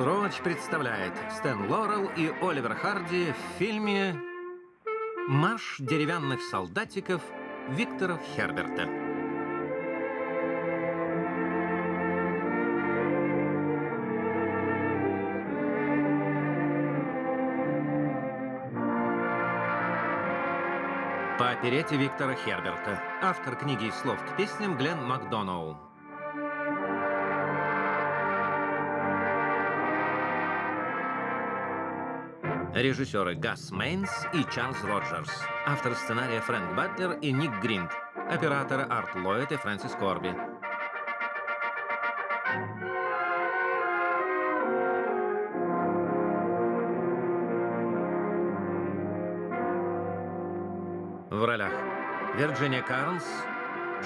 Хелл Роуч представляет Стэн Лорел и Оливер Харди в фильме «Марш деревянных солдатиков» Виктора Херберта. По оперете Виктора Херберта. Автор книги слов к песням Глен Макдоноу. Режиссеры Гас Мейнс и Чарльз Роджерс. Автор сценария Фрэнк Батлер и Ник Гринд. Операторы Арт Ллойд и Фрэнсис Корби. В ролях Вирджиния Карлс,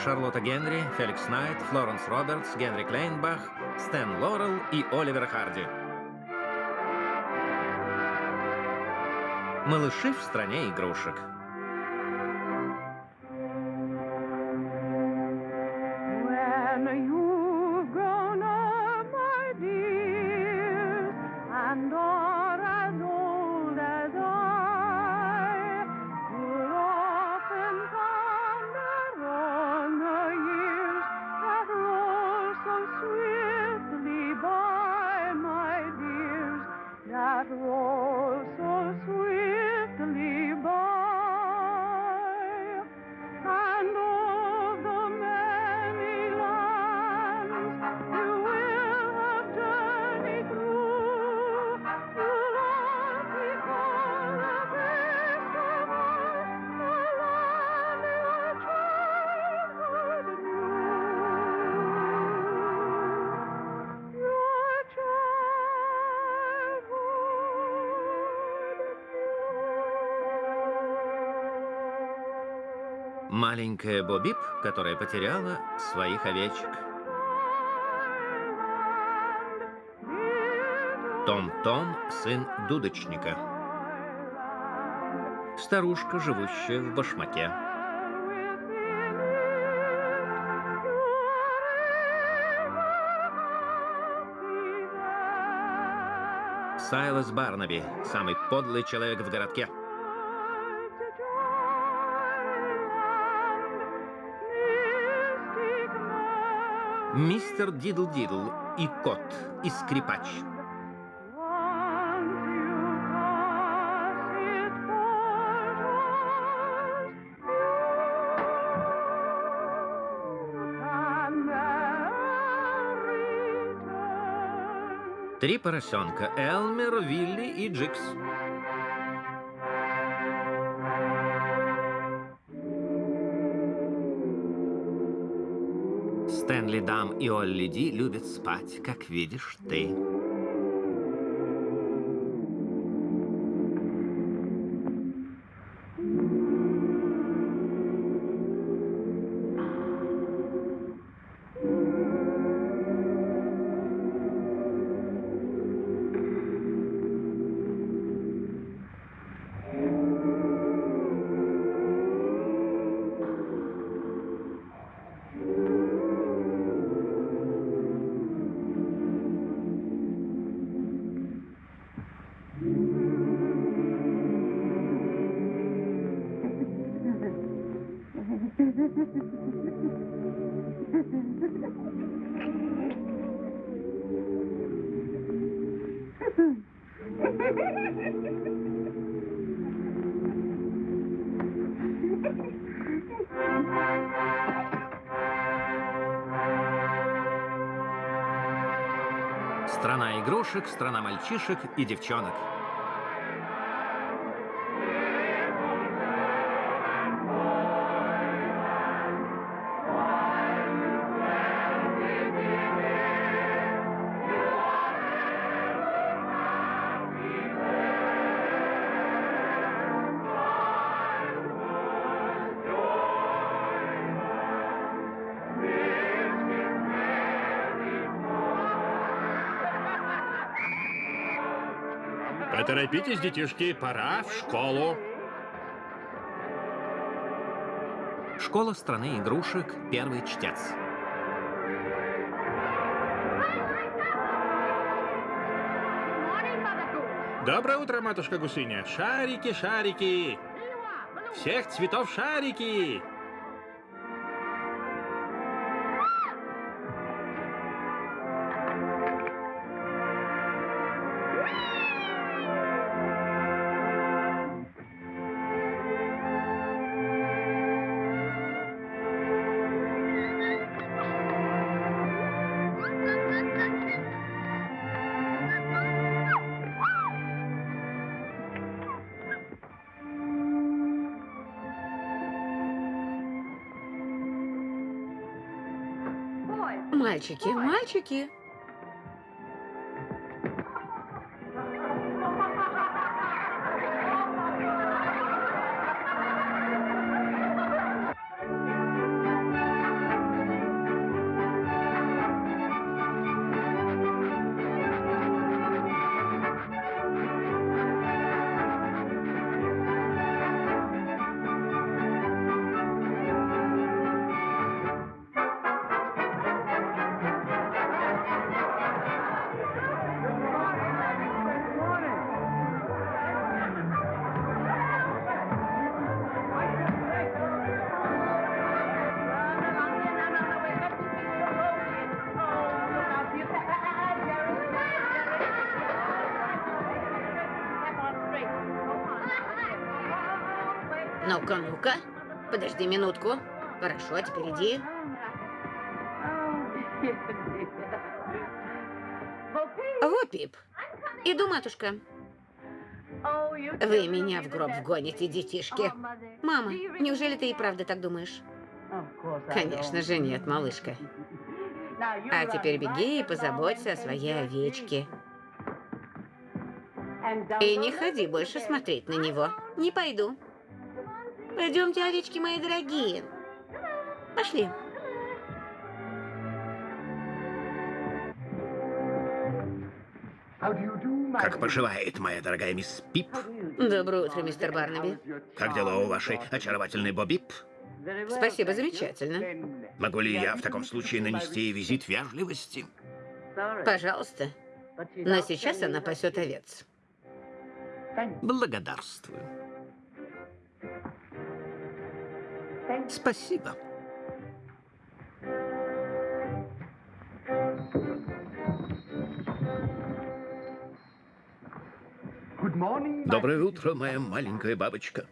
Шарлотта Генри, Феликс Найт, Флоренс Робертс, Генри Клейнбах, Стэн Лорел и Оливер Харди. Малыши в стране игрушек. Маленькая Бобип, которая потеряла своих овечек. Том-Том, сын дудочника. Старушка, живущая в башмаке. Сайлас Барнаби, самый подлый человек в городке. Мистер Дидл-Дидл и кот, и скрипач. Три поросенка – Элмер, Вилли и Джикс. Дам и Олли Ди любят спать, как видишь ты. Страна мальчишек и девчонок. Поторопитесь, детишки, пора в школу. Школа страны игрушек. Первый чтец. Доброе утро, матушка Гусыня. Шарики, шарики. Всех цветов шарики. Мальчики, мальчики. Подожди минутку. Хорошо, а теперь иди. Во, Пип. Иду, матушка. Вы меня в гроб вгоните, детишки. Мама, неужели ты и правда так думаешь? Конечно же нет, малышка. А теперь беги и позаботься о своей овечке. И не ходи больше смотреть на него. Не пойду. Пойдемте, овечки мои дорогие. Пошли. Как поживает моя дорогая мисс Пип? Доброе утро, мистер Барнаби. Как дела у вашей очаровательной Бобип? Спасибо, замечательно. Могу ли я в таком случае нанести ей визит вежливости? Пожалуйста. Но сейчас она пасет овец. Благодарствую. Спасибо. Доброе утро, моя маленькая бабочка.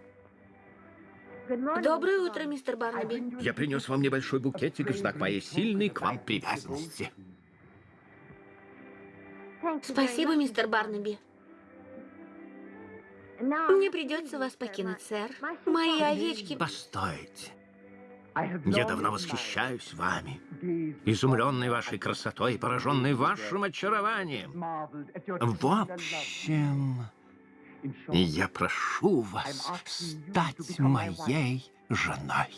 Доброе утро, мистер Барнаби. Я принес вам небольшой букетик в знак моей сильной к вам привязанности. Спасибо, мистер Барнаби. Мне придется вас покинуть, сэр. Мои овечки... Постойте. Я давно восхищаюсь вами, изумленный вашей красотой и пораженный вашим очарованием. В общем, я прошу вас стать моей женой.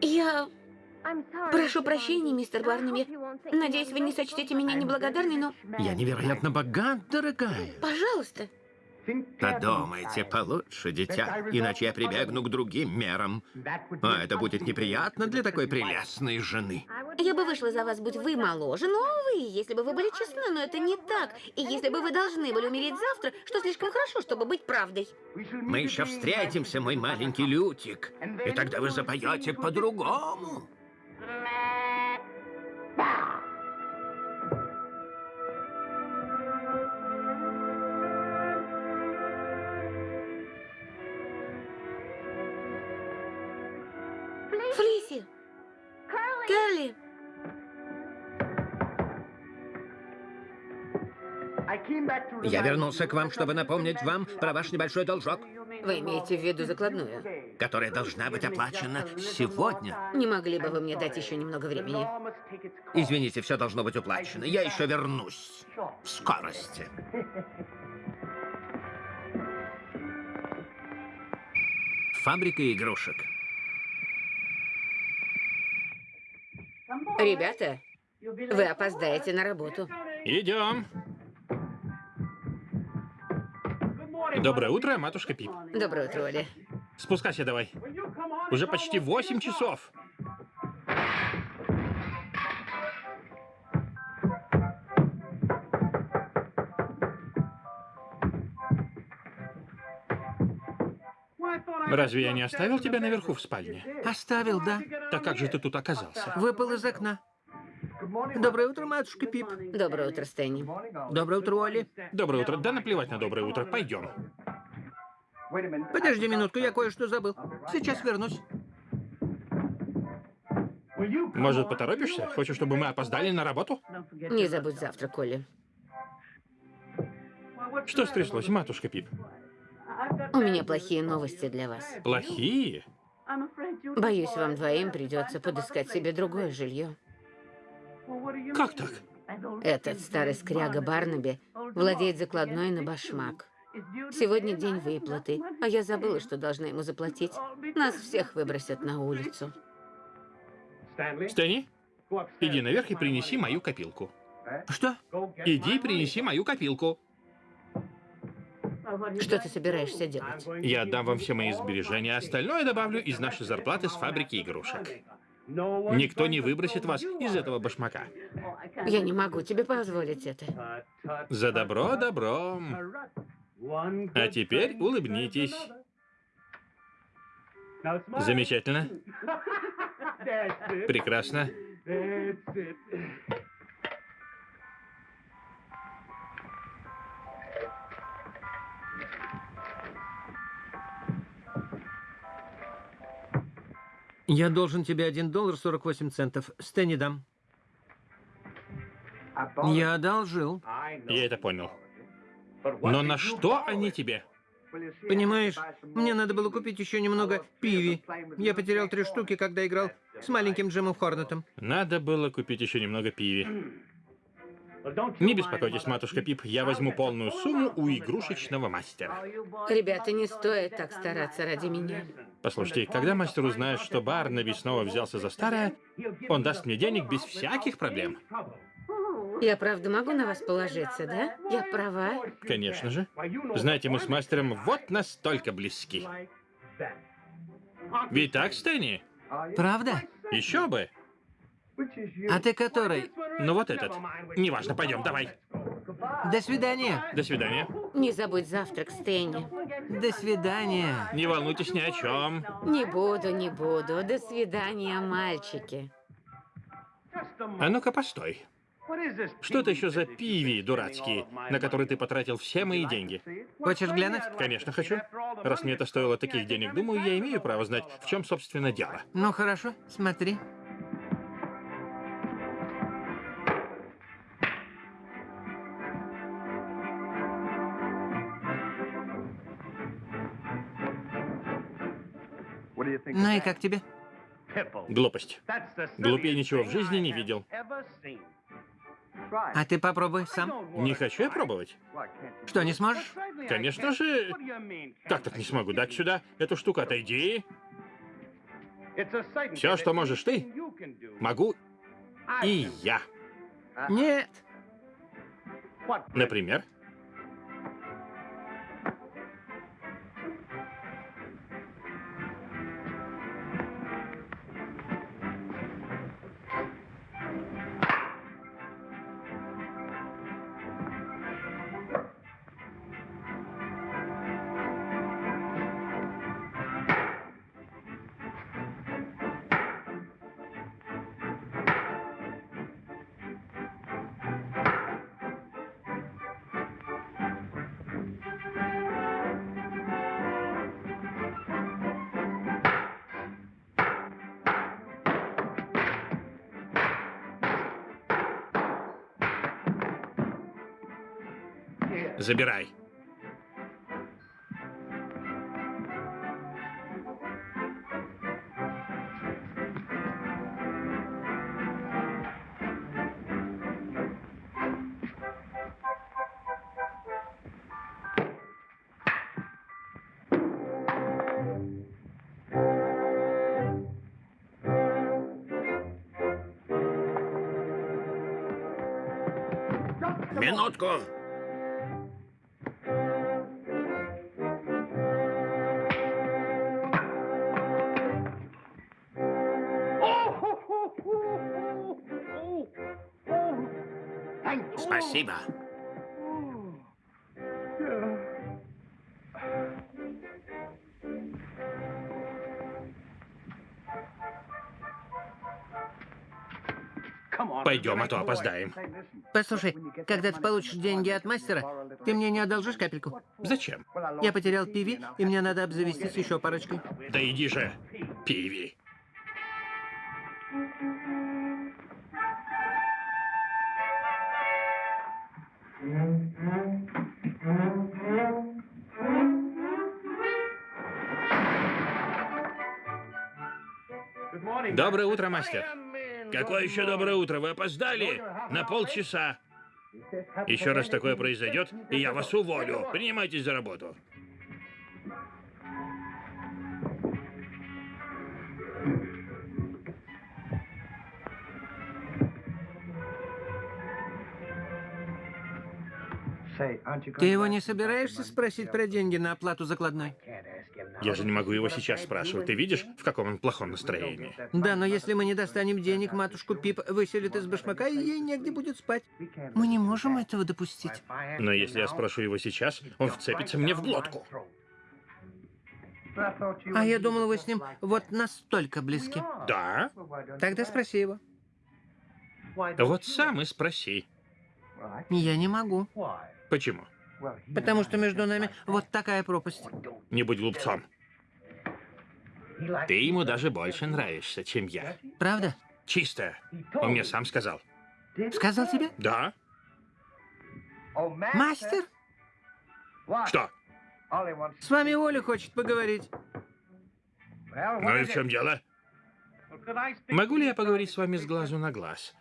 Я... Прошу прощения, мистер Барнаби. Надеюсь, вы не сочтете меня неблагодарной, но... Я невероятно богат, дорогая. Пожалуйста. Подумайте получше, дитя, иначе я прибегну к другим мерам. А это будет неприятно для такой прелестной жены. Я бы вышла за вас, будь вы моложе, но вы, если бы вы были честны, но это не так. И если бы вы должны были умереть завтра, что слишком хорошо, чтобы быть правдой. Мы еще встретимся, мой маленький Лютик, и тогда вы запоете по-другому. Флиси! Я вернулся к вам, чтобы напомнить вам про ваш небольшой должок, Вы имеете в виду закладную? которая должна быть оплачена сегодня. Не могли бы вы мне дать еще немного времени? Извините, все должно быть уплачено. Я еще вернусь. В скорости. Фабрика игрушек. Ребята, вы опоздаете на работу. Идем. Доброе утро, матушка Пип. Доброе утро, Оли. Спускайся давай. Уже почти 8 часов. Разве я не оставил тебя наверху в спальне? Оставил, да. Так как же ты тут оказался? Выпал из окна. Доброе утро, матушка Пип. Доброе утро, Стэнни. Доброе утро, Олли. Доброе утро. Да наплевать на доброе утро. Пойдем. Подожди минутку, я кое-что забыл. Сейчас вернусь. Может, поторопишься? Хочешь, чтобы мы опоздали на работу? Не забудь завтрак, Олли. Что стряслось, матушка Пип? У меня плохие новости для вас. Плохие? Боюсь, вам двоим придется подыскать себе другое жилье. Как так? Этот старый скряга Барнаби владеет закладной на башмак. Сегодня день выплаты, а я забыла, что должна ему заплатить. Нас всех выбросят на улицу. Стэнни, иди наверх и принеси мою копилку. Что? Иди и принеси мою копилку. Что ты собираешься делать? Я отдам вам все мои сбережения, а остальное добавлю из нашей зарплаты с фабрики игрушек. Никто не выбросит вас из этого башмака. Я не могу тебе позволить это. За добро добром. А теперь улыбнитесь. Замечательно. Прекрасно. Я должен тебе 1 доллар 48 центов. Стэнни дам. Я одолжил. Я это понял. Но на что они тебе? Понимаешь, мне надо было купить еще немного пиви. Я потерял три штуки, когда играл с маленьким Джимом Хорнетом. Надо было купить еще немного пиви. Не беспокойтесь, матушка Пип, я возьму полную сумму у игрушечного мастера. Ребята, не стоит так стараться ради меня. Послушайте, когда мастер узнает, что Барнаби снова взялся за старое, он даст мне денег без всяких проблем. Я правда могу на вас положиться, да? Я права? Конечно же. Знаете, мы с мастером вот настолько близки. Ведь так, Стэнни? Правда? Еще бы. А ты который? Ну вот этот. Неважно, пойдем, давай. До свидания. До свидания. Не забудь завтрак, Стэнни. До свидания. Не волнуйтесь ни о чем. Не буду, не буду. До свидания, мальчики. А ну-ка, постой. Что это еще за пиви дурацкие, на которые ты потратил все мои деньги? Хочешь глянуть? Конечно, хочу. Раз мне это стоило таких денег, думаю, я имею право знать, в чем, собственно, дело. Ну хорошо, смотри. Ну и как тебе? Глупость. Глупее ничего в жизни не видел. А ты попробуй сам. Не хочу я пробовать. Что, не сможешь? Конечно же. Как так не смогу? Дай сюда эту штуку, отойди. Все, что можешь ты, могу и я. Нет. Например? Забирай. Минутку. рыба. Пойдем, а то опоздаем. Послушай, когда ты получишь деньги от мастера, ты мне не одолжишь капельку? Зачем? Я потерял пиви, и мне надо обзавестись еще парочкой. Да иди же, пиви. Доброе утро, мастер. Какое еще доброе утро? Вы опоздали на полчаса. Еще раз такое произойдет, и я вас уволю. Принимайтесь за работу. Ты его не собираешься спросить про деньги на оплату закладной? Я же не могу его сейчас спрашивать. Ты видишь, в каком он плохом настроении? Да, но если мы не достанем денег, матушку Пип выселят из башмака, и ей негде будет спать. Мы не можем этого допустить. Но если я спрошу его сейчас, он вцепится мне в глотку. А я думал, вы с ним вот настолько близки. Да? Тогда спроси его. Вот сам и спроси. Я не могу. Почему? Потому что между нами вот такая пропасть. Не будь глупцом. Ты ему даже больше нравишься, чем я. Правда? Чисто. Он мне сам сказал. Сказал тебе? Да? Мастер? Что? С вами Оля хочет поговорить. Ну и в чем дело? Могу ли я поговорить с вами с глазу на глаз?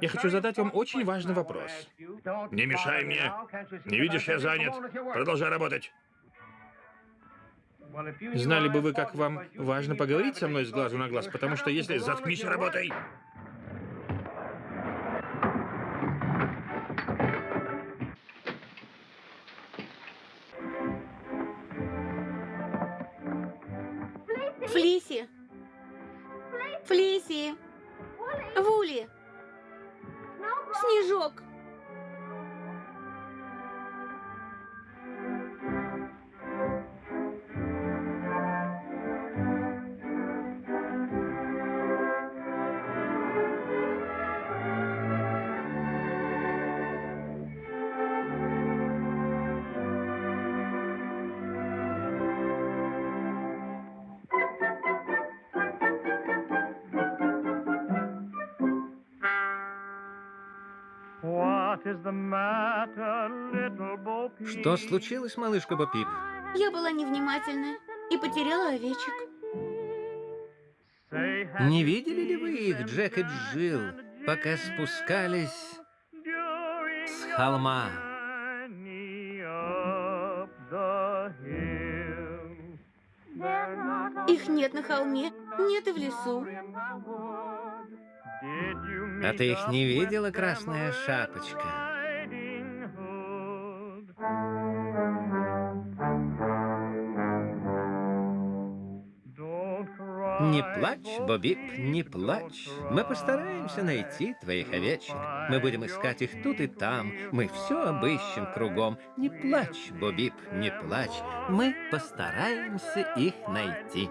Я хочу задать вам очень важный вопрос. Не мешай мне. Не видишь, я занят. Продолжай работать. Знали бы вы, как вам важно поговорить со мной с глазу на глаз, потому что если... Заткнись и работай! Что случилось, малышка Бо Пип? Я была невнимательна и потеряла овечек. Не видели ли вы их, Джек и Джилл, пока спускались с холма? Их нет на холме, нет и в лесу. А ты их не видела, Красная Шапочка? Плачь, Бобип, не плачь. Мы постараемся найти твоих овечек. Мы будем искать их тут и там. Мы все обыщем кругом. Не плачь, Бобип, не плачь. Мы постараемся их найти.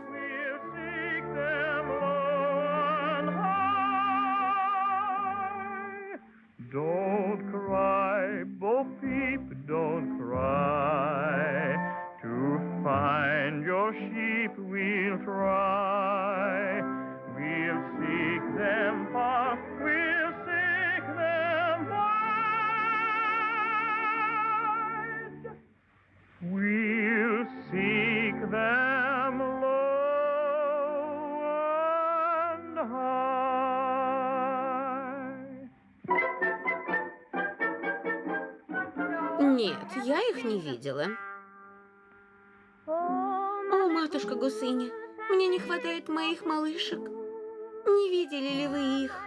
Видела. О, матушка Гусыня, мне не хватает моих малышек. Не видели ли вы их?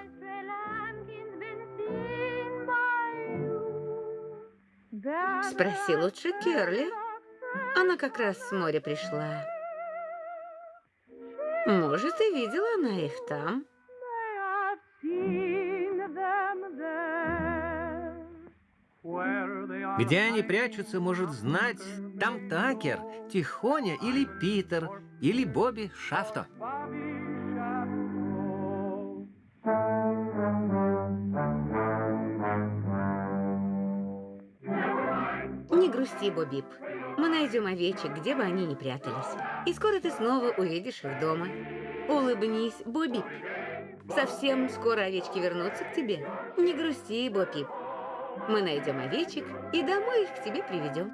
Спроси лучше Керли. Она как раз с моря пришла. Может, и видела она их там. Где они прячутся, может знать там Такер, Тихоня или Питер, или Бобби Шафто. Не грусти, Бобип. Мы найдем овечек, где бы они ни прятались. И скоро ты снова увидишь их дома. Улыбнись, Бобип. Совсем скоро овечки вернутся к тебе. Не грусти, Бобип. Мы найдем овечек и домой их к тебе приведем.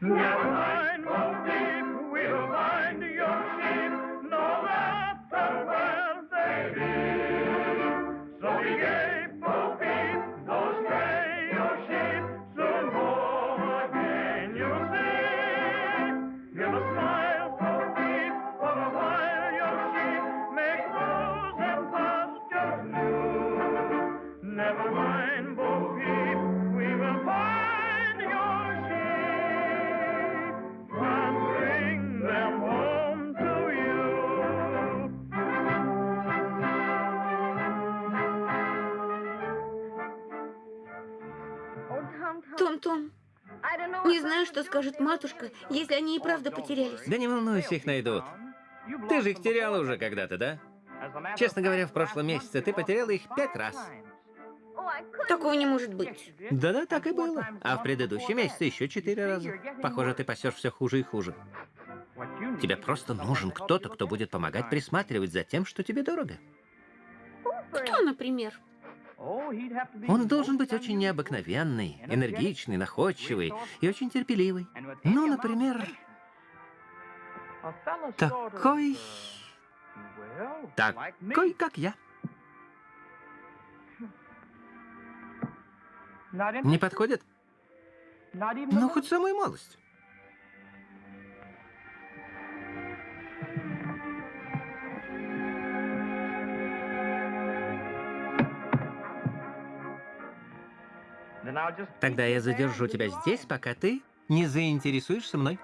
Never mind. Матушка, если они и правда потерялись. Да не волнуйся, их найдут. Ты же их теряла уже когда-то, да? Честно говоря, в прошлом месяце ты потеряла их пять раз. Такого не может быть. Да-да, так и было. А в предыдущем месяце еще четыре раза. Похоже, ты пасешь все хуже и хуже. Тебе просто нужен кто-то, кто будет помогать присматривать за тем, что тебе дорого. Кто, например? Он должен быть очень необыкновенный, энергичный, находчивый и очень терпеливый. Ну, например, такой... Такой, как я. Не подходит? Ну, хоть самую малость. Тогда я задержу тебя здесь, пока ты не заинтересуешься мной.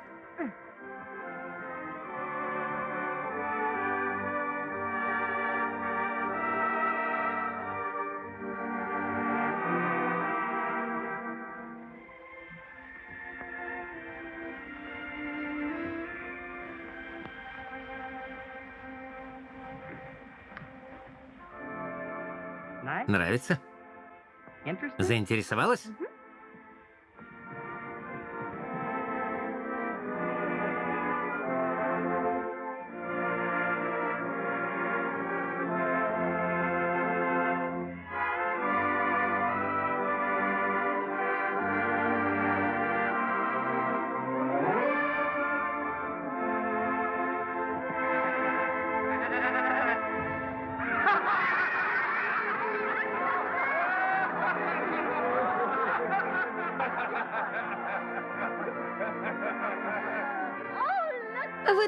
Нравится? Заинтересовалась?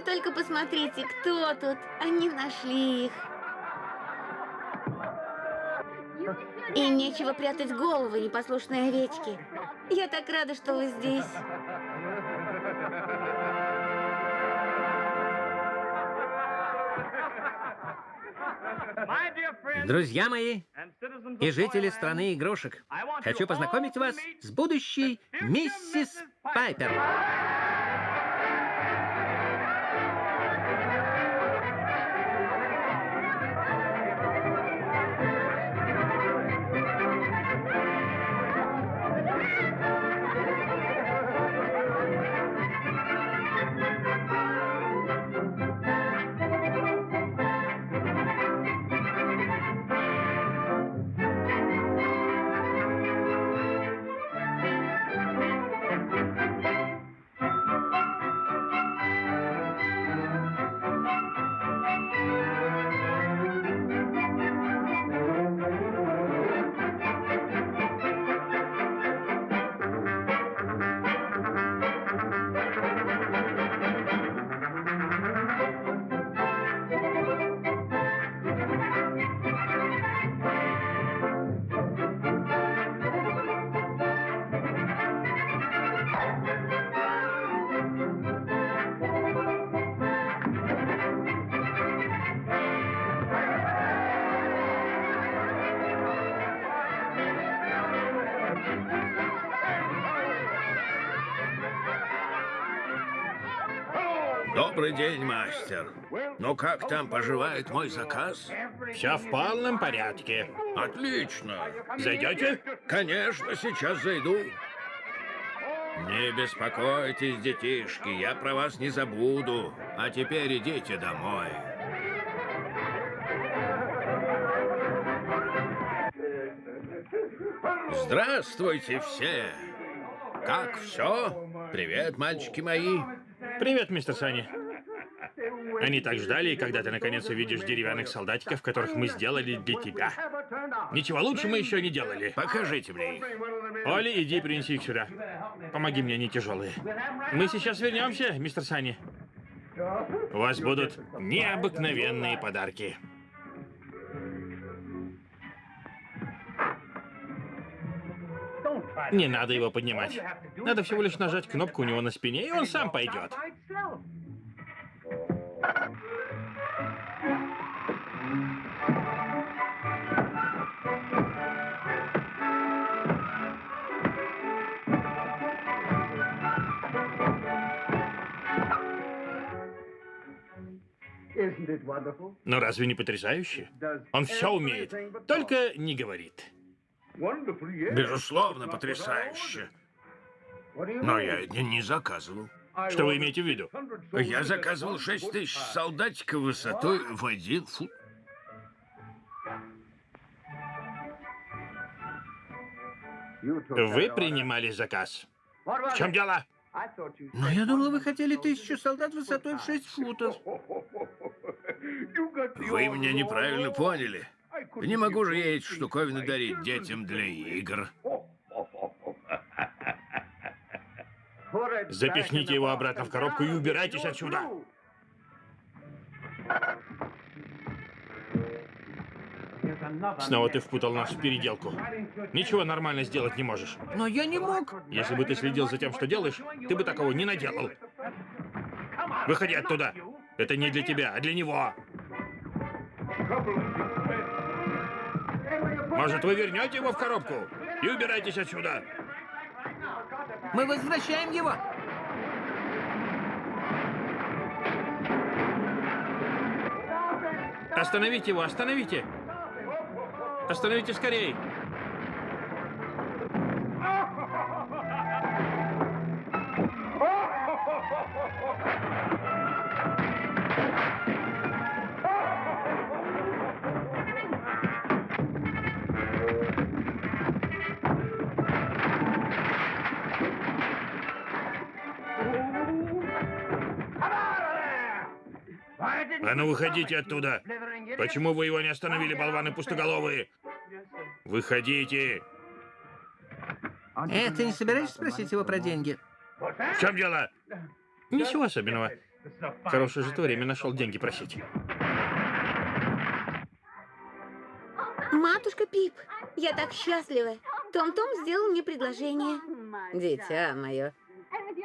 Только посмотрите, кто тут. Они нашли их. И нечего прятать головы, непослушные овечки. Я так рада, что вы здесь. Друзья мои и жители страны игрушек, хочу познакомить вас с будущей миссис Пайпер. Ну как там поживает мой заказ? Все в полном порядке. Отлично. Зайдете? Конечно, сейчас зайду. Не беспокойтесь, детишки, я про вас не забуду. А теперь идите домой. Здравствуйте все! Как все? Привет, мальчики мои. Привет, мистер Сани. Они так ждали, когда ты наконец увидишь деревянных солдатиков, которых мы сделали для тебя. Ничего лучше мы еще не делали. Покажите мне их. Оли, иди принеси их сюда. Помоги мне, они тяжелые. Мы сейчас вернемся, мистер Сани. У вас будут необыкновенные подарки. Не надо его поднимать. Надо всего лишь нажать кнопку у него на спине, и он сам пойдет. Но разве не потрясающе? Он все умеет, только не говорит. Безусловно, потрясающе. Но я не, не заказывал. Что вы имеете в виду? Я заказывал 6 тысяч солдатиков высотой в один фут. Вы принимали заказ. В чем дело? Но я думал, вы хотели тысячу солдат высотой в 6 футов. Вы меня неправильно поняли. Не могу же я эти штуковины дарить детям для игр. Запихните его обратно в коробку и убирайтесь отсюда. Снова ты впутал нас в переделку. Ничего нормально сделать не можешь. Но я не мог. Если бы ты следил за тем, что делаешь, ты бы такого не наделал. Выходи оттуда. Это не для тебя, а для него. Может, вы вернете его в коробку? И убирайтесь отсюда. Мы возвращаем его. Остановите его, остановите. Остановите скорей. А ну выходите оттуда. Почему вы его не остановили, болваны пустоголовые? Выходите. Э, ты не собираешься спросить его про деньги? В чем дело? Ничего особенного. Хорошее же ты время нашел деньги просить. Матушка Пип, я так счастлива. Том-Том сделал мне предложение. Дитя мое.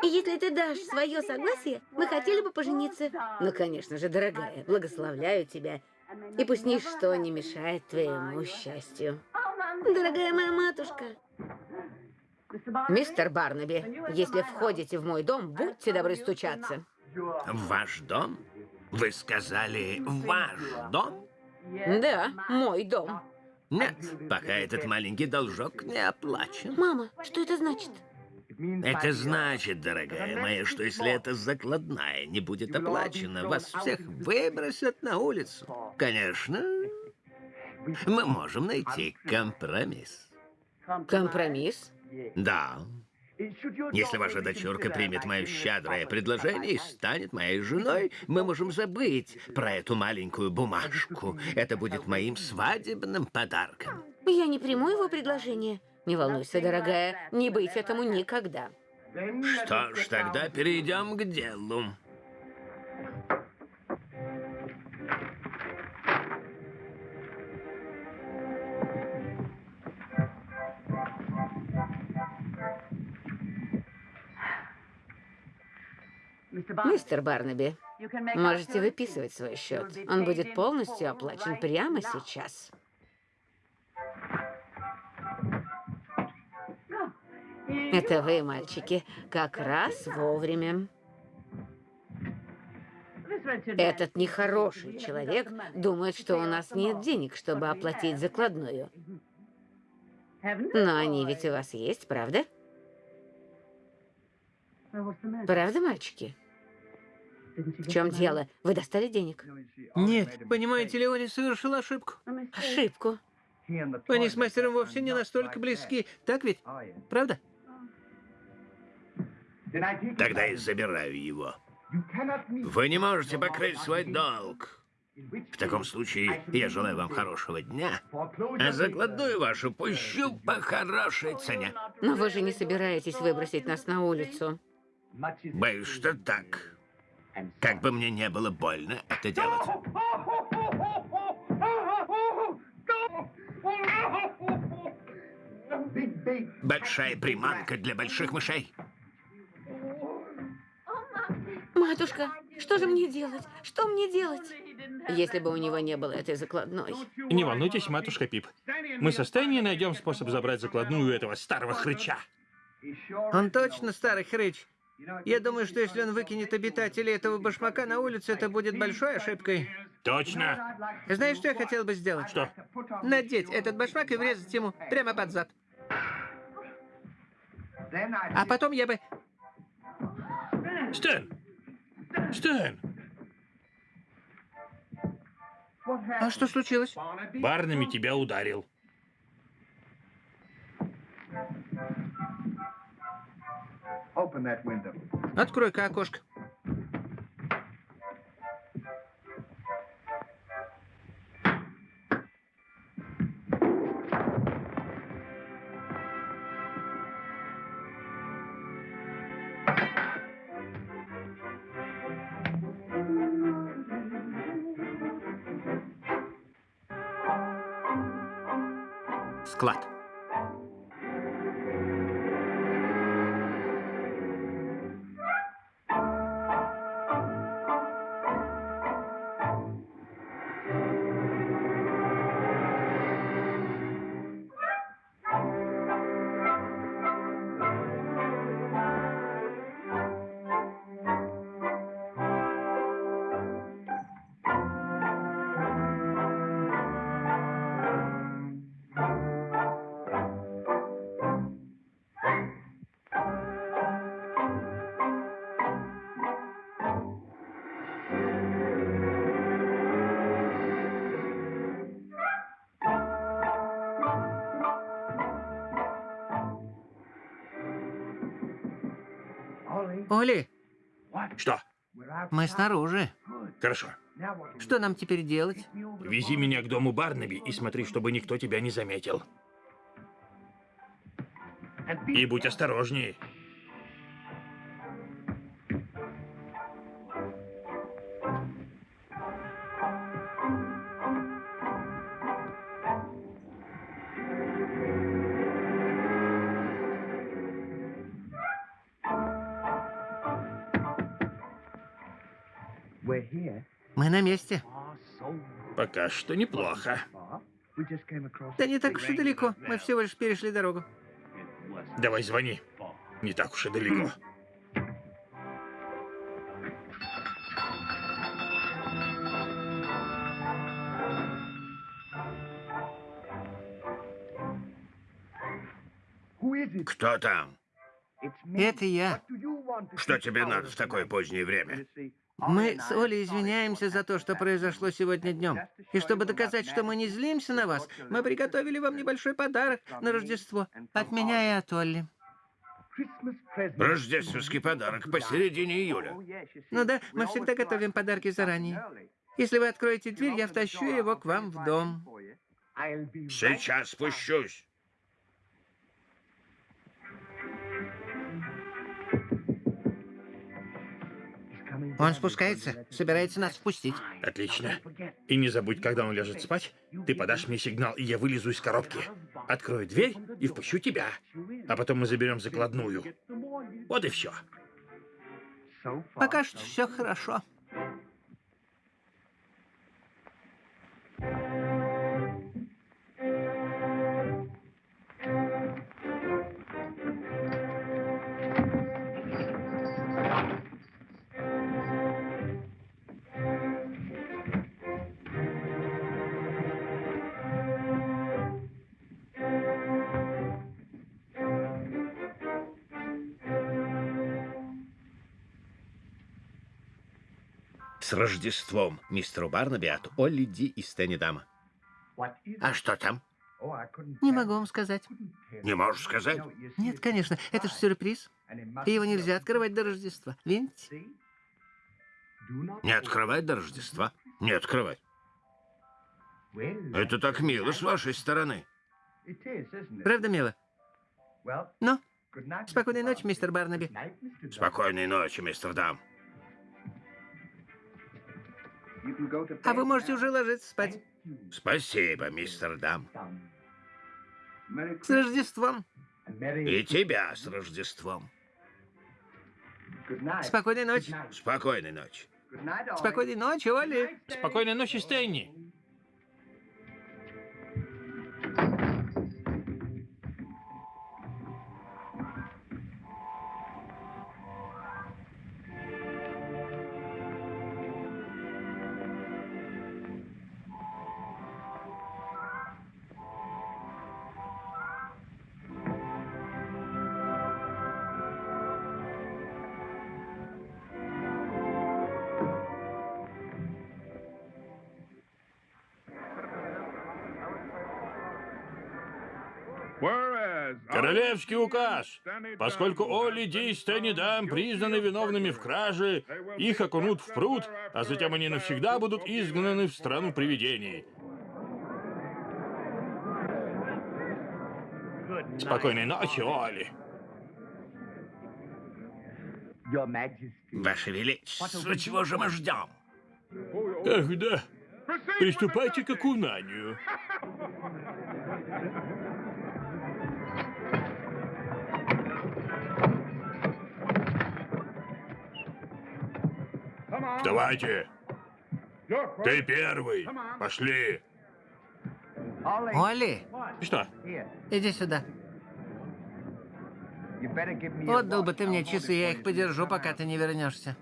И если ты дашь свое согласие, мы хотели бы пожениться. Ну, конечно же, дорогая, благословляю тебя. И пусть ничто не мешает твоему счастью. Дорогая моя матушка. Мистер Барнаби, если входите в мой дом, будьте добры стучаться. В ваш дом? Вы сказали «ваш дом»? Да, мой дом. Нет, пока этот маленький должок не оплачен. Мама, что это значит? Это значит, дорогая моя, что если эта закладная не будет оплачена, вас всех выбросят на улицу. Конечно, мы можем найти компромисс. Компромисс? Да. Если ваша дочурка примет мое щедрое предложение и станет моей женой, мы можем забыть про эту маленькую бумажку. Это будет моим свадебным подарком. Я не приму его предложение. Не волнуйся, дорогая, не быть этому никогда. Что ж, тогда перейдем к делу. Мистер Барнаби, можете выписывать свой счет. Он будет полностью оплачен прямо сейчас. Это вы, мальчики, как раз вовремя. Этот нехороший человек думает, что у нас нет денег, чтобы оплатить закладную. Но они ведь у вас есть, правда? Правда, мальчики? В чем дело? Вы достали денег? Нет, понимаете ли, Оли совершил ошибку. Ошибку. Они с мастером вовсе не настолько близки, так ведь? Правда? Тогда я забираю его. Вы не можете покрыть свой долг. В таком случае я желаю вам хорошего дня, а закладную вашу пущу по хорошей цене. Но вы же не собираетесь выбросить нас на улицу. Боюсь, что так. Как бы мне не было больно это делать. Большая приманка для больших мышей. Матушка, что же мне делать? Что мне делать? Если бы у него не было этой закладной. Не волнуйтесь, матушка Пип. Мы со Стэнни найдем способ забрать закладную у этого старого хрыча. Он точно старый хрыч. Я думаю, что если он выкинет обитателей этого башмака на улицу, это будет большой ошибкой. Точно. Знаешь, что я хотел бы сделать? Что? Надеть этот башмак и врезать ему прямо под зад. А потом я бы... Стэн! Стэн! А что случилось? Барнами тебя ударил. Открой-ка окошко. Склад. Оли, Что? мы снаружи. Хорошо. Что нам теперь делать? Вези меня к дому Барнаби и смотри, чтобы никто тебя не заметил. И будь осторожнее. Пока что неплохо. Да не так уж и далеко. Мы всего лишь перешли дорогу. Давай звони. Не так уж и далеко. Кто там? Это я. Что тебе надо в такое позднее время? Мы с Олей извиняемся за то, что произошло сегодня днем. И чтобы доказать, что мы не злимся на вас, мы приготовили вам небольшой подарок на Рождество. От меня и от Олли. Рождественский подарок посередине июля. Ну да, мы всегда готовим подарки заранее. Если вы откроете дверь, я втащу его к вам в дом. Сейчас спущусь. Он спускается, собирается нас впустить. Отлично. И не забудь, когда он ляжет спать, ты подашь мне сигнал, и я вылезу из коробки. Открою дверь и впущу тебя. А потом мы заберем закладную. Вот и все. Пока что все хорошо. С Рождеством, мистеру Барнаби от Олли Ди и Стэнни Дама. А что там? Не могу вам сказать. Не можешь сказать? Нет, конечно, это же сюрприз. И его нельзя открывать до Рождества. Видите? Не открывать до Рождества? Не открывать. Это так мило с вашей стороны. Правда, мило? Ну, спокойной ночи, мистер Барнаби. Спокойной ночи, мистер Дам. А вы можете уже ложиться спать. Спасибо, мистер Дам. С Рождеством. И тебя с Рождеством. Спокойной ночи. Спокойной ночи. Спокойной ночи, Оли. Спокойной ночи, Стэнни. Королевский указ. Поскольку Олли Ди и Стэнни Дам признаны виновными в краже, их окунут в пруд, а затем они навсегда будут изгнаны в страну привидений. Спокойной ночи, Олли. Ваше Величество, чего же мы ждем? Ах, да. Приступайте к окунанию. Давайте. Ты первый. Пошли. Оли, Что? иди сюда. Отдал бы ты мне часы, я их подержу, пока ты не вернешься.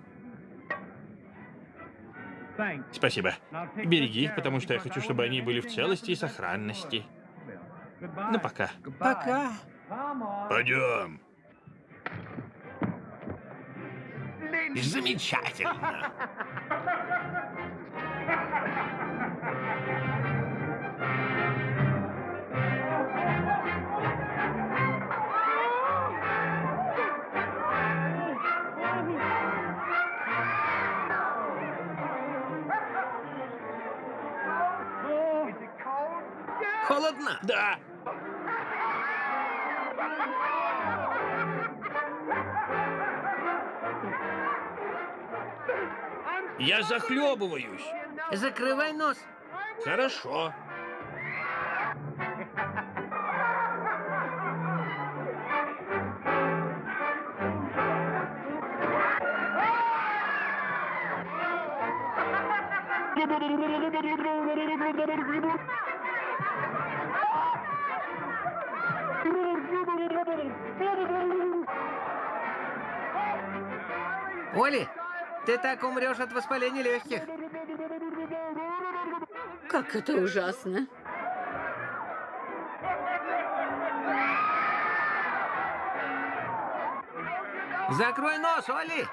Спасибо. Береги их, потому что я хочу, чтобы они были в целости и сохранности. Ну, пока. Пока. Пойдем. Замечательно. Холодно? Да. Я захлебываюсь. Закрывай нос. Хорошо. Оли, ты так умрешь от воспаления легких. Как это ужасно. Закрой нос, Оли.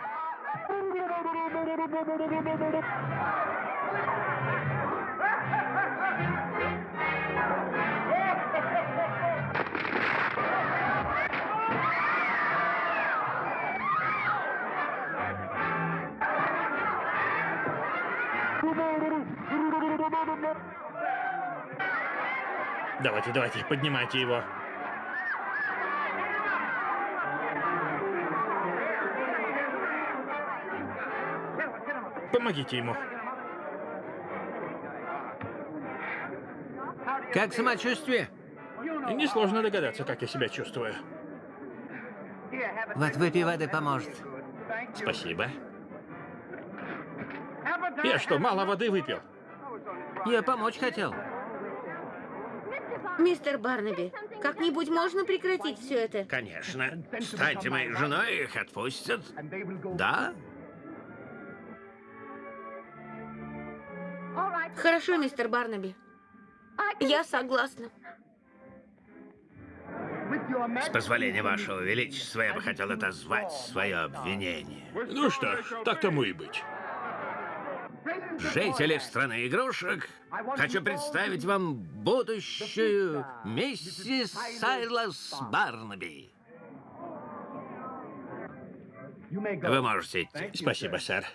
Давайте, давайте, поднимайте его. Помогите ему. Как самочувствие? Несложно догадаться, как я себя чувствую. Вот выпей воды поможет. Спасибо. Я что, мало воды выпил? Я помочь хотел. Мистер Барнаби, как-нибудь можно прекратить все это? Конечно. Станьте моей женой, их отпустят. Да? Хорошо, мистер Барнаби. Я согласна. С позволения вашего величества, я бы хотел отозвать свое обвинение. Ну что ж, так тому и быть. Жители страны игрушек, хочу представить вам будущую миссис Сайлас Барнаби. Вы можете идти. Спасибо, сэр.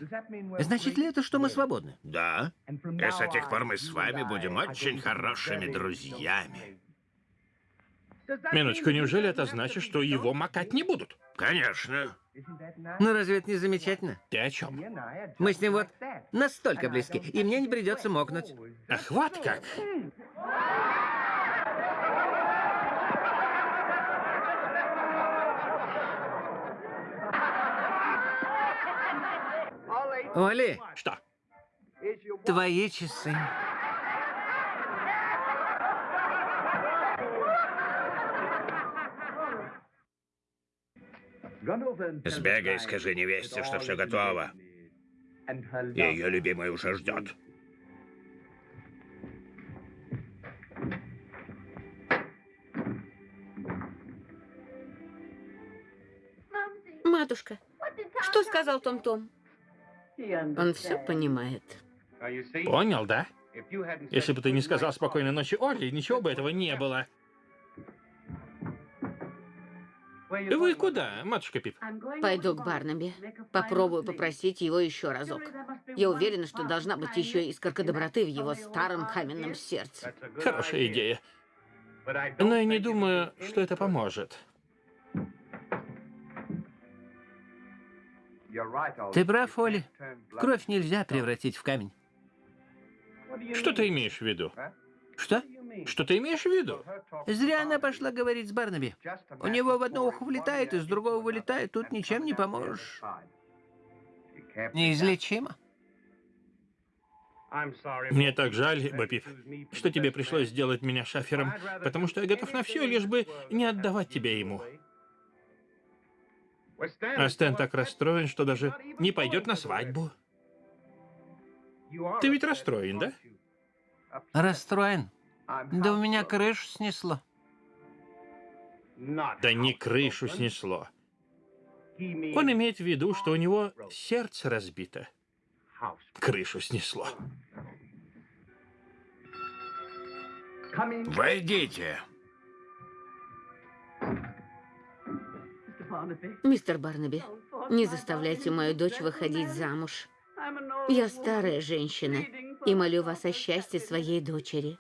Значит ли это, что мы свободны? Да. И с этих пор мы с вами будем очень хорошими друзьями. Минуточку, неужели это значит, что его макать не будут? Конечно. Ну разве это не замечательно? Ты о чем? Мы с ним вот настолько близки, и мне не придется мокнуть. Ах, вот как. Оли, Что? твои часы. Сбегай и скажи невесте, что все готово. Ее любимый уже ждет. Матушка, что сказал Том-Том? Он все понимает. Понял, да? Если бы ты не сказал спокойной ночи Олли, ничего бы этого не было. Вы куда, матушка Пип? Пойду к Барнаби. Попробую попросить его еще разок. Я уверена, что должна быть еще искорка доброты в его старом каменном сердце. Хорошая идея. Но я не думаю, что это поможет. Ты прав, Оли. Кровь нельзя превратить в камень. Что ты имеешь в виду? Что? Что ты имеешь в виду? Зря она пошла говорить с Барнаби. У него в одно ухо влетает, из другого вылетает. Тут ничем не поможешь. Неизлечимо. Мне так жаль, Бопип, что тебе пришлось сделать меня шафером, потому что я готов на все, лишь бы не отдавать тебя ему. А Стэн так расстроен, что даже не пойдет на свадьбу. Ты ведь расстроен, да? Расстроен. Да у меня крышу снесло. Да не крышу снесло. Он имеет в виду, что у него сердце разбито. Крышу снесло. Войдите. Мистер Барнаби, не заставляйте мою дочь выходить замуж. Я старая женщина и молю вас о счастье своей дочери.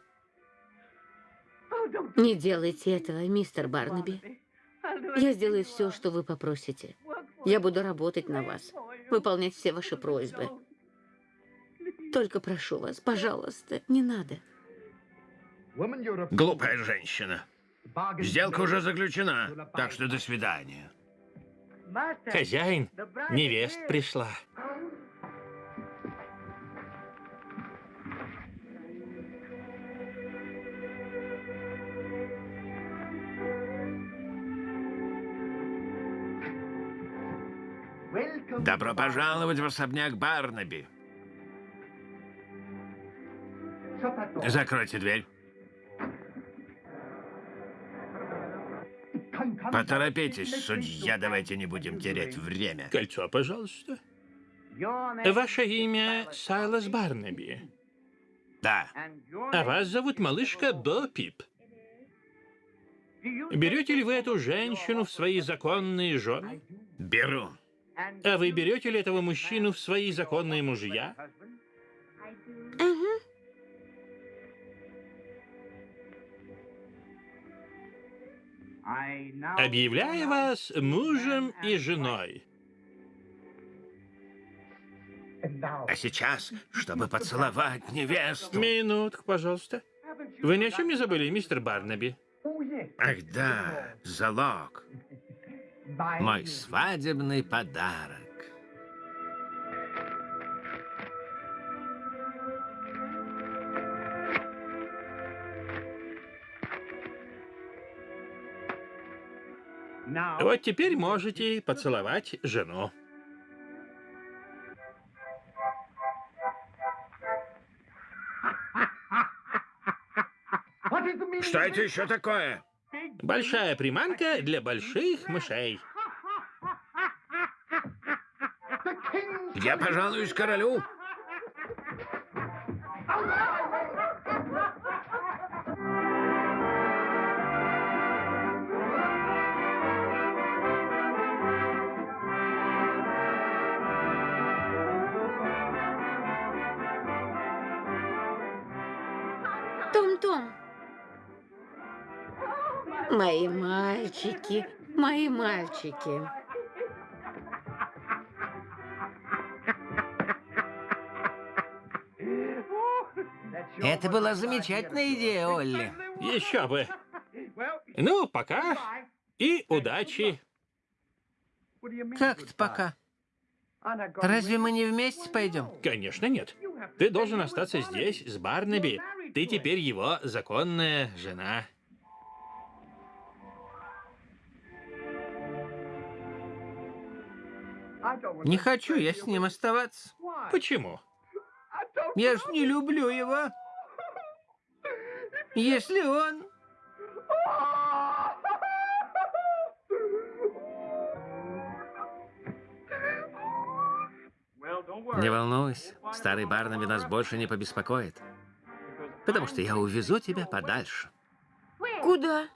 Не делайте этого, мистер Барнаби. Я сделаю все, что вы попросите. Я буду работать на вас, выполнять все ваши просьбы. Только прошу вас, пожалуйста, не надо. Глупая женщина. Сделка уже заключена, так что до свидания. Хозяин, невест пришла. Добро пожаловать в особняк Барнаби. Закройте дверь. Поторопитесь, судья, давайте не будем терять время. Кольцо, пожалуйста. Ваше имя Сайлас Барнаби. Да, А вас зовут малышка Бо Пип. Берете ли вы эту женщину в свои законные жены? беру. А вы берете ли этого мужчину в свои законные мужья? Объявляю вас мужем и женой. А сейчас, чтобы поцеловать невесту. Минутку, пожалуйста. Вы ни о чем не забыли, мистер Барнаби? Ах да, залог. Мой свадебный подарок. Вот теперь можете поцеловать жену. Что это еще такое? Большая приманка для больших мышей. Я пожалуюсь королю. Мальчики. Это была замечательная идея, Олли. Еще бы. Ну, пока и удачи. Как-то пока. Разве мы не вместе пойдем? Конечно, нет. Ты должен остаться здесь, с Барнаби. Ты теперь его законная жена. Не хочу я с ним оставаться. Почему? Я ж не люблю его. Если он... Не волнуйся, старый Барнаби нас больше не побеспокоит. Потому что я увезу тебя подальше. Куда?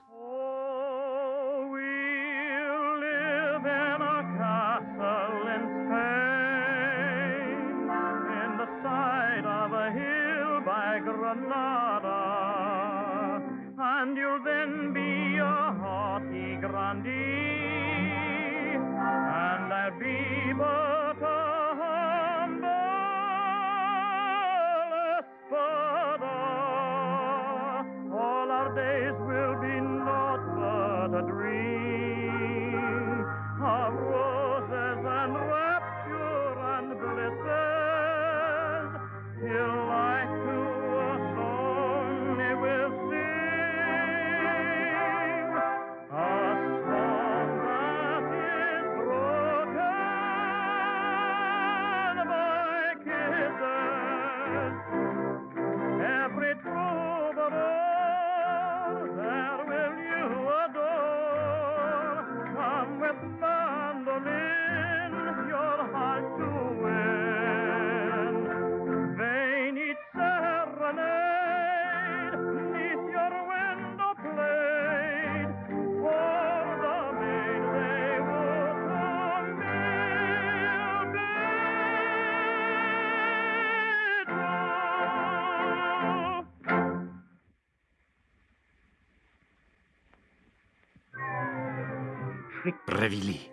Провели.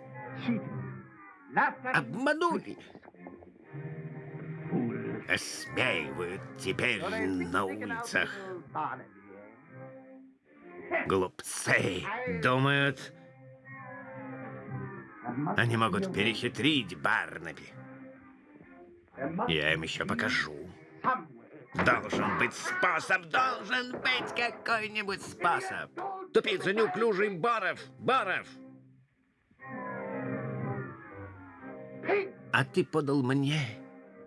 Обманули. Осмеивают теперь на улицах. Глупцы. Думают, они могут перехитрить Барнаби. Я им еще покажу. Должен быть способ, должен быть какой-нибудь способ. Тупица неуклюжий Баров, Баров. А ты подал мне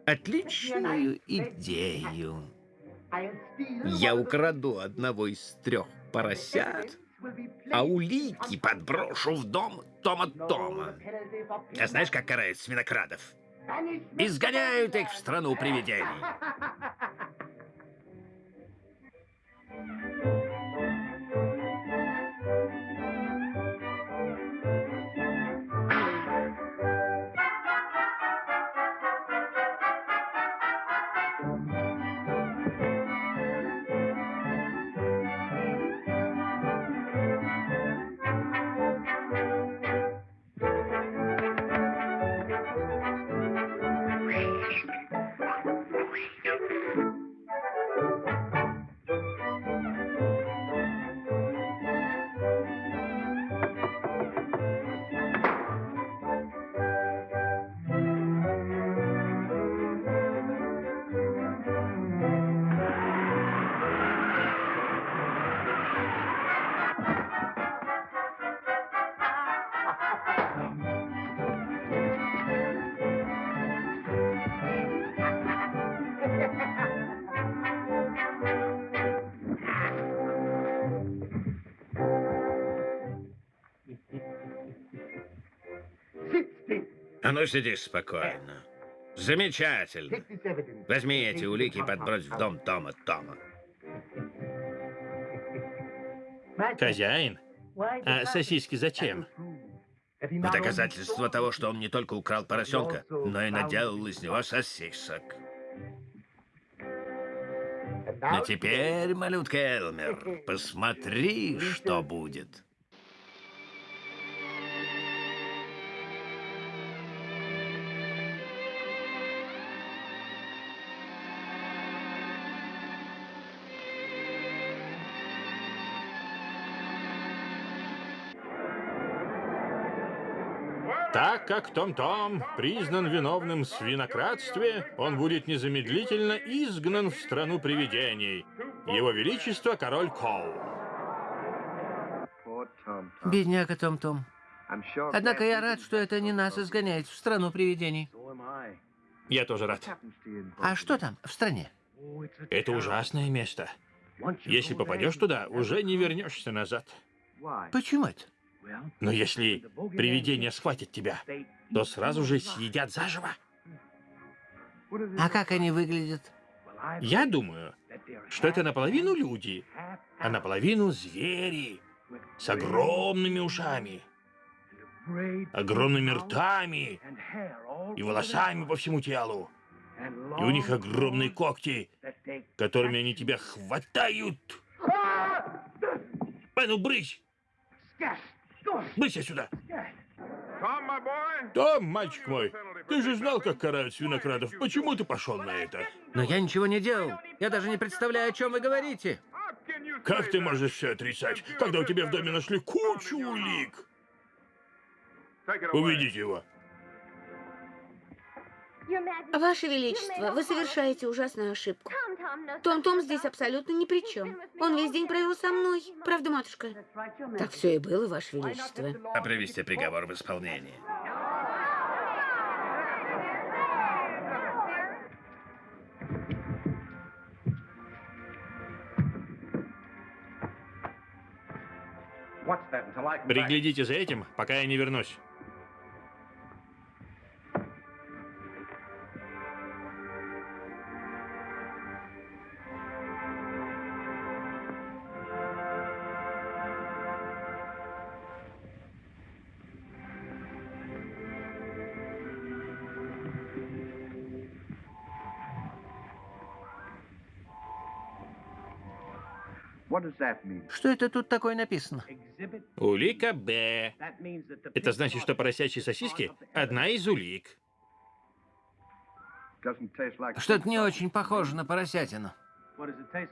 отличную идею. Я украду одного из трех поросят, а улики подброшу в дом Тома Тома. А знаешь, как карают свинокрадов? Изгоняют их в страну привидений. Ну сиди спокойно. Замечательно. Возьми эти улики и подбрось в дом Тома Тома. Хозяин? А сосиски зачем? В доказательство того, что он не только украл поросенка, но и наделал из него сосисок. А теперь, малютка Элмер, посмотри, что будет. Так как Том-Том признан виновным в свинократстве, он будет незамедлительно изгнан в страну привидений. Его Величество король Коул. Бедняга Том-Том. Однако я рад, что это не нас изгоняет в страну привидений. Я тоже рад. А что там в стране? Это ужасное место. Если попадешь туда, уже не вернешься назад. Почему это? Но если привидение схватит тебя, то сразу же съедят заживо. А как они выглядят? Я думаю, что это наполовину люди, а наполовину звери с огромными ушами, огромными ртами и волосами по всему телу. И у них огромные когти, которыми они тебя хватают. А ну, брысь! Брысь сюда! Том, мальчик мой, ты же знал, как карают свинокрадов. Почему ты пошел на это? Но я ничего не делал. Я даже не представляю, о чем вы говорите. Как ты можешь все отрицать, когда у тебя в доме нашли кучу улик? Уведите его. Ваше Величество, вы совершаете ужасную ошибку. Том-Том здесь абсолютно ни при чем. Он весь день провел со мной. Правда, матушка? Так все и было, Ваше Величество. А привести приговор в исполнение. Приглядите за этим, пока я не вернусь. Что это тут такое написано? Улика Б. Это значит, что поросячьи сосиски – одна из улик. Что-то не очень похоже на поросятину.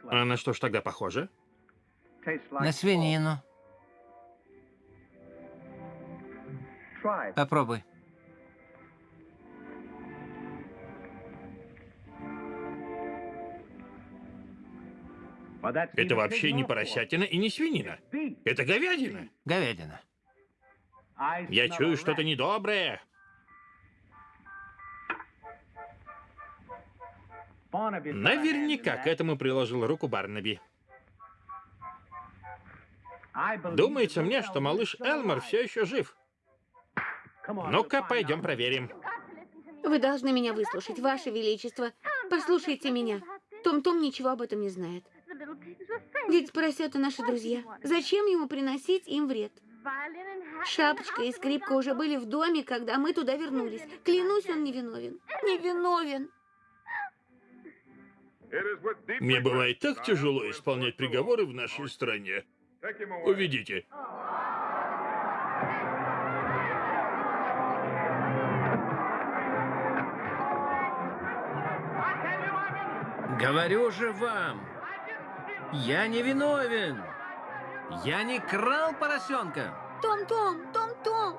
А на что ж тогда похоже? На свинину. Попробуй. Это вообще не поросятина и не свинина. Это говядина. Говядина. Я чую что-то недоброе. Наверняка к этому приложил руку Барнаби. Думается мне, что малыш Элмор все еще жив. Ну-ка, пойдем проверим. Вы должны меня выслушать, Ваше Величество. Послушайте меня. Том-Том ничего об этом не знает. Ведь поросята наши друзья. Зачем ему приносить им вред? Шапочка и скрипка уже были в доме, когда мы туда вернулись. Клянусь, он невиновен. Невиновен. Мне бывает так тяжело исполнять приговоры в нашей стране. Уведите. Говорю же вам, я не виновен. Я не крал поросенка. Том-Том, Том-Том.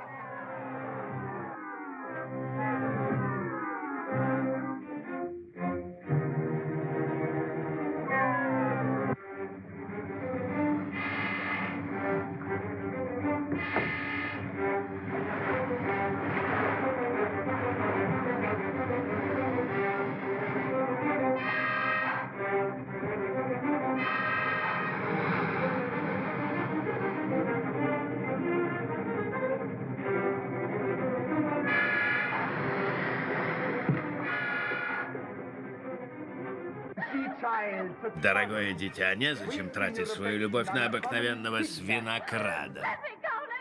Дорогое дитя, незачем тратить свою любовь на обыкновенного свинокрада.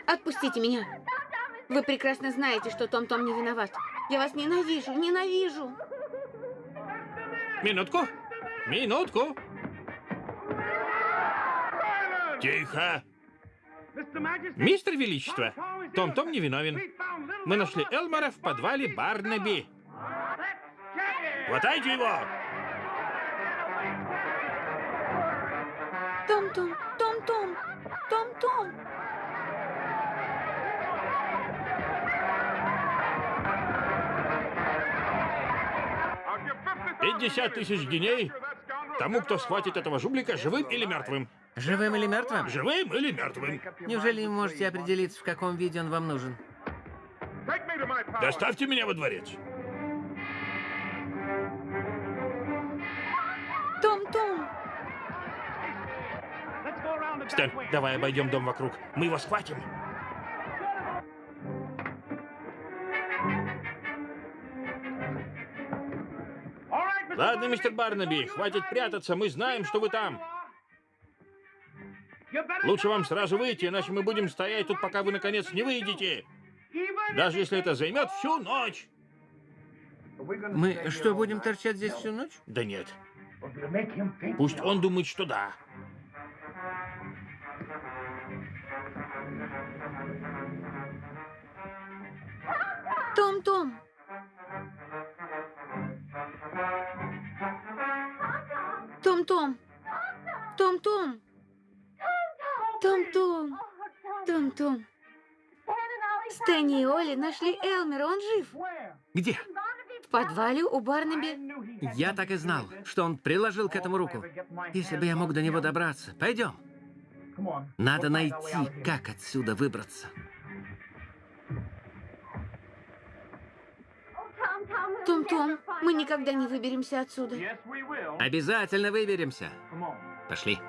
Отпустите меня. Вы прекрасно знаете, что Том-Том не виноват. Я вас ненавижу, ненавижу. Минутку. Минутку. Тихо. Мистер Величество, Том-Том не виновен. Мы нашли Элмора в подвале Барнаби. Хватайте его! Том-Том, Том-Том, Том-Том. Пятьдесят тысяч геней тому, кто схватит этого жублика живым или мертвым. Живым или мертвым? Живым или мертвым. Неужели вы можете определиться, в каком виде он вам нужен? Доставьте меня во дворец. Стэн, давай обойдем дом вокруг. Мы его схватим. Ладно, мистер Барнаби, хватит прятаться, мы знаем, что вы там. Лучше вам сразу выйти, иначе мы будем стоять тут, пока вы наконец не выйдете. Даже если это займет всю ночь. Мы что, будем торчать здесь всю ночь? Да нет. Пусть он думает, что да. Том-Том. Том-Том. Том-Том. Том-Том. Том-Том. Стэнни и Оли нашли Элмера, он жив. Где? В подвале у Барнаби. Я так и знал, что он приложил к этому руку. Если бы я мог до него добраться. Пойдем. Надо найти, как отсюда выбраться. Том-Том, мы никогда не выберемся отсюда. Обязательно выберемся. Пошли.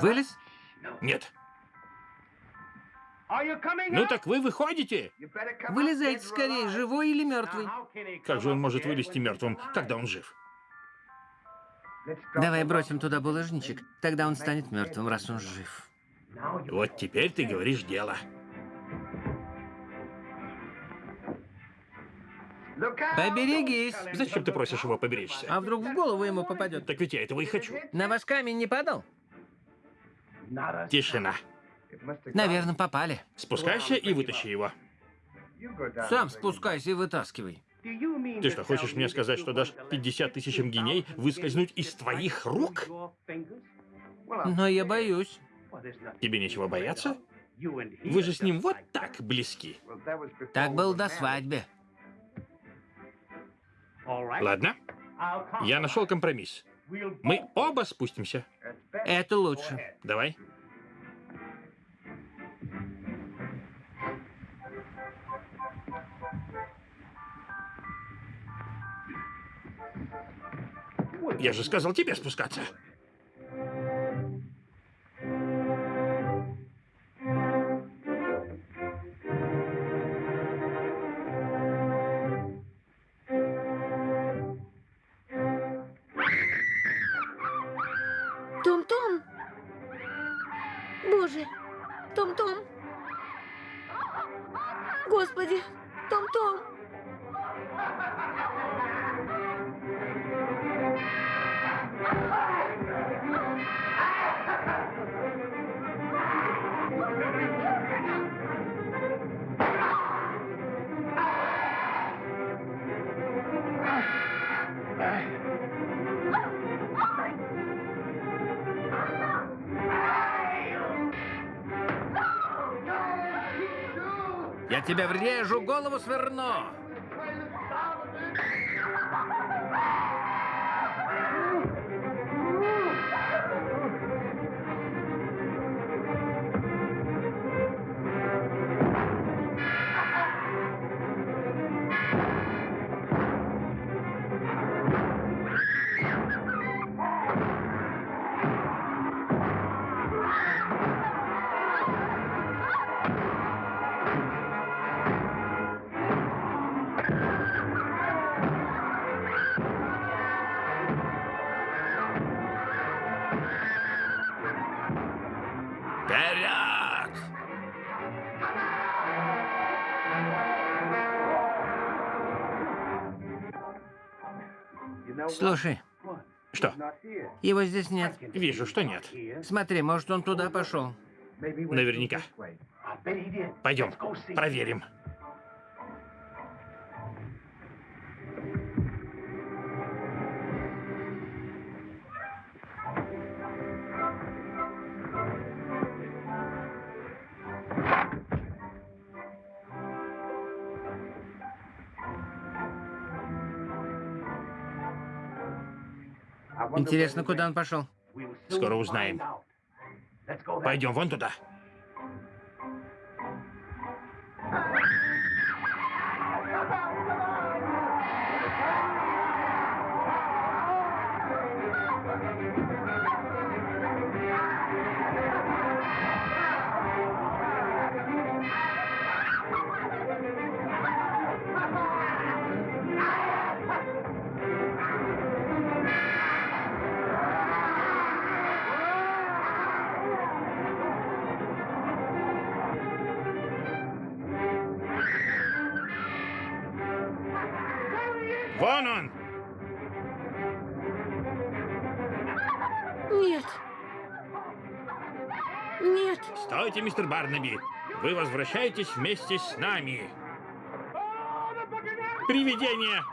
Вылез? Нет. Ну так вы выходите? Вылезайте скорее, живой или мертвый. Как же он может вылезти мертвым, когда он жив? Давай бросим туда булыжничек, тогда он станет мертвым, раз он жив. Вот теперь ты говоришь дело. Поберегись. Зачем ты просишь его поберечься? А вдруг в голову ему попадет? Так ведь я этого и хочу. На вас камень не падал? Тишина. Наверное, попали. Спускайся и вытащи его. Сам спускайся и вытаскивай. Ты что, хочешь мне сказать, что дашь 50 тысячам геней выскользнуть из твоих рук? Но я боюсь. Тебе нечего бояться? Вы же с ним вот так близки. Так был до свадьбы. Ладно, я нашел компромисс. Мы оба спустимся. Это лучше. Давай. Я же сказал тебе спускаться. Тебя врежу, голову сверну. Слушай, Что? его здесь нет. Вижу, что нет. Смотри, может, он туда пошел. Наверняка. Пойдем, проверим. Интересно, куда он пошел? Скоро узнаем. Пойдем вон туда. Стойте, мистер Барнаби. Вы возвращаетесь вместе с нами. Привидение!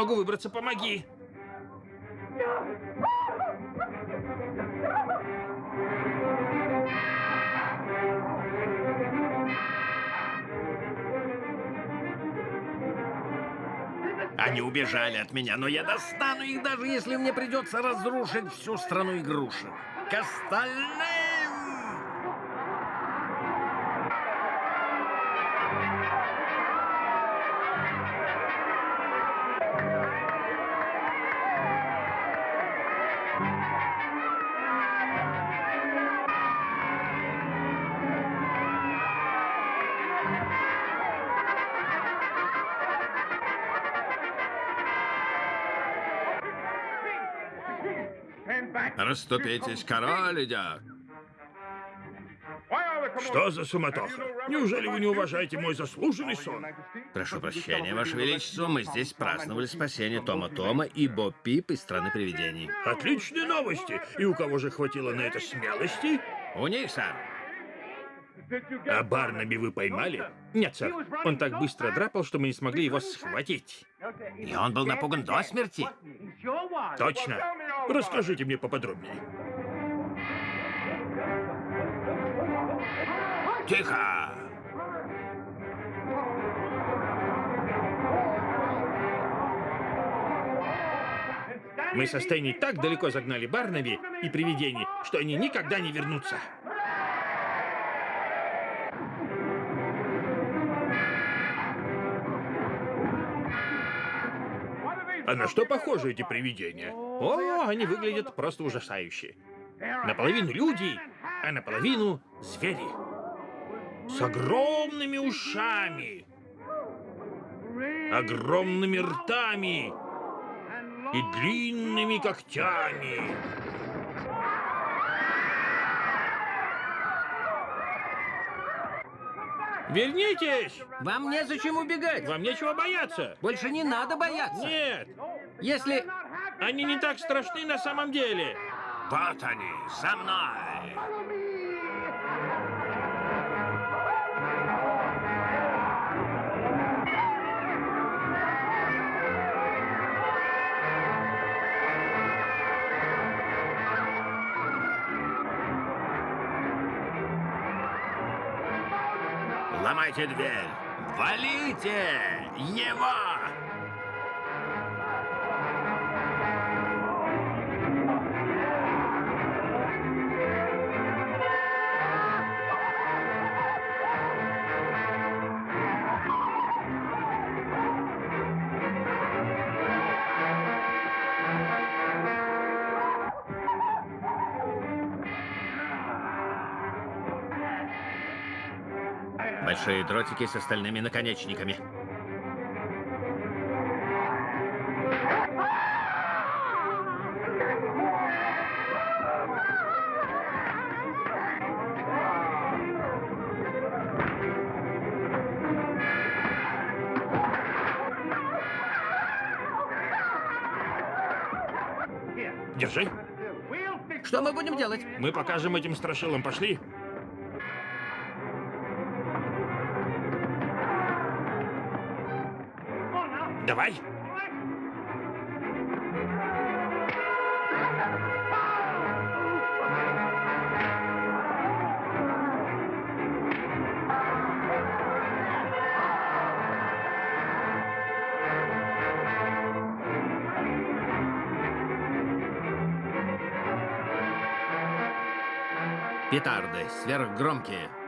Могу выбраться, помоги! Они убежали от меня, но я достану их, даже если мне придется разрушить всю страну игрушек. К остальным! Расступитесь, король идет. Что за суматоха? Неужели вы не уважаете мой заслуженный сон? Прошу прощения, Ваше Величество, мы здесь праздновали спасение Тома Тома и Боб Пип из страны привидений. Отличные новости! И у кого же хватило на это смелости? У них, сэр. А Барнаби вы поймали? Нет, сэр. Он так быстро драпал, что мы не смогли его схватить. И он был напуган до смерти. Точно. Расскажите мне поподробнее. Тихо! Мы со Стэнни так далеко загнали Барнаби и привидений, что они никогда не вернутся. А на что похожи эти привидения? О, они выглядят просто ужасающе. Наполовину люди, а наполовину звери. С огромными ушами, огромными ртами и длинными когтями. Вернитесь! Вам незачем убегать. Вам нечего бояться. Больше не надо бояться. Нет, Если... они не так страшны на самом деле. Вот они, со мной. Ломайте дверь! Валите его! Большие дротики с остальными наконечниками. Держи. Что мы будем делать? Мы покажем этим страшилам. Пошли. Давай. Петарды сверхгромкие.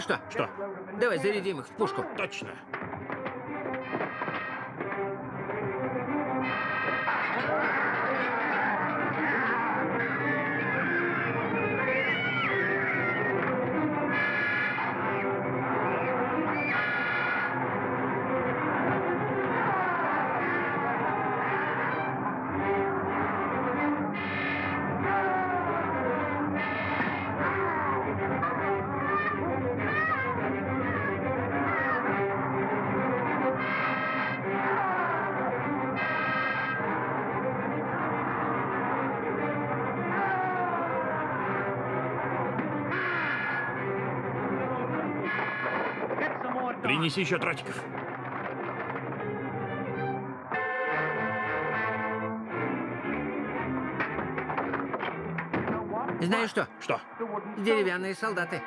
Знаешь что? Что? Давай зарядим их в пушку. Точно. Принеси еще тротиков. Знаешь что? Что? Деревянные солдаты.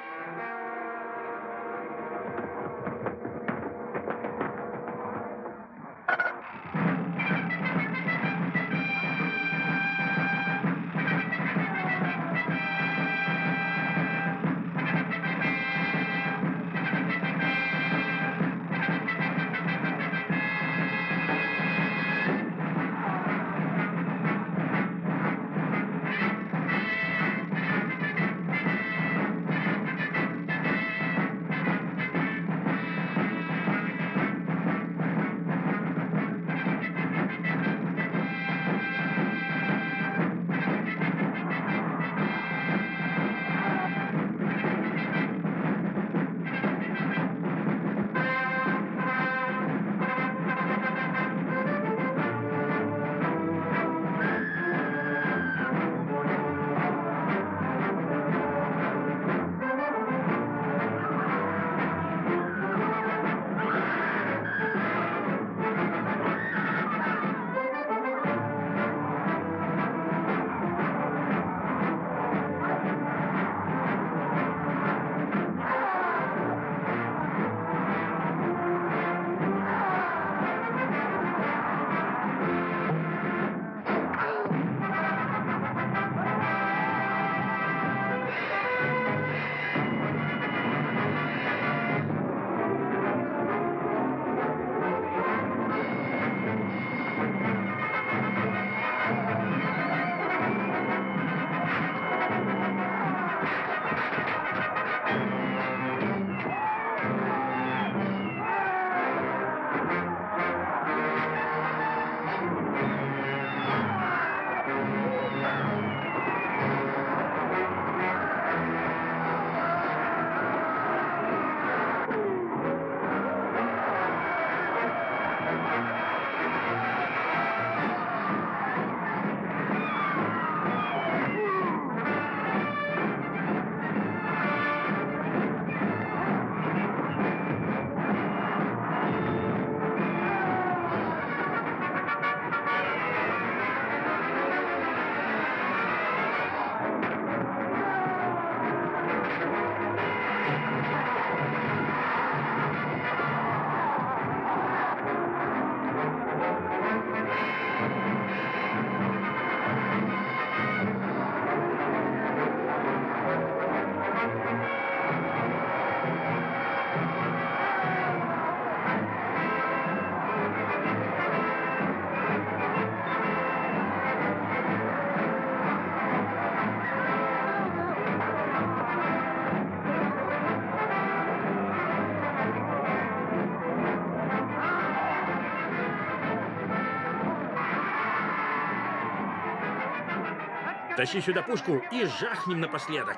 Тащи сюда пушку и жахнем напоследок.